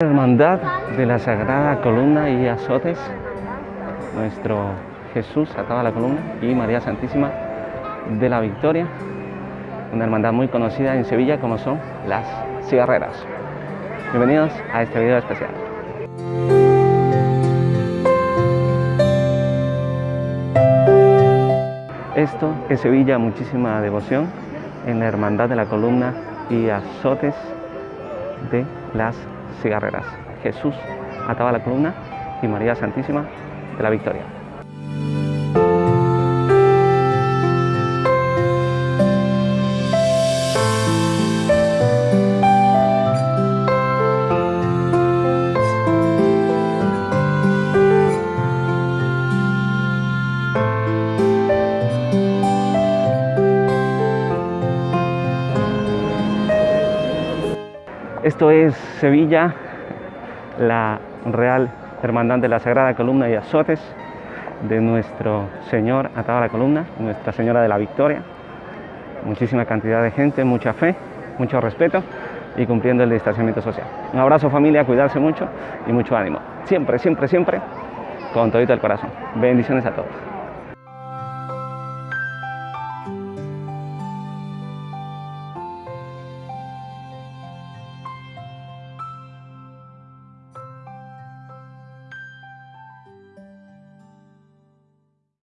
Hermandad de la Sagrada Columna y Azotes, nuestro Jesús atado a la columna y María Santísima de la Victoria, una hermandad muy conocida en Sevilla como son las cigarreras. Bienvenidos a este video especial. Esto en Sevilla muchísima devoción en la hermandad de la columna y azotes de las cigarreras. Jesús ataba la columna y María Santísima de la Victoria. Esto es Sevilla, la Real Hermandad de la Sagrada Columna y Azotes de nuestro Señor atado a la columna, Nuestra Señora de la Victoria. Muchísima cantidad de gente, mucha fe, mucho respeto y cumpliendo el distanciamiento social. Un abrazo familia, cuidarse mucho y mucho ánimo. Siempre, siempre, siempre con todito el corazón. Bendiciones a todos.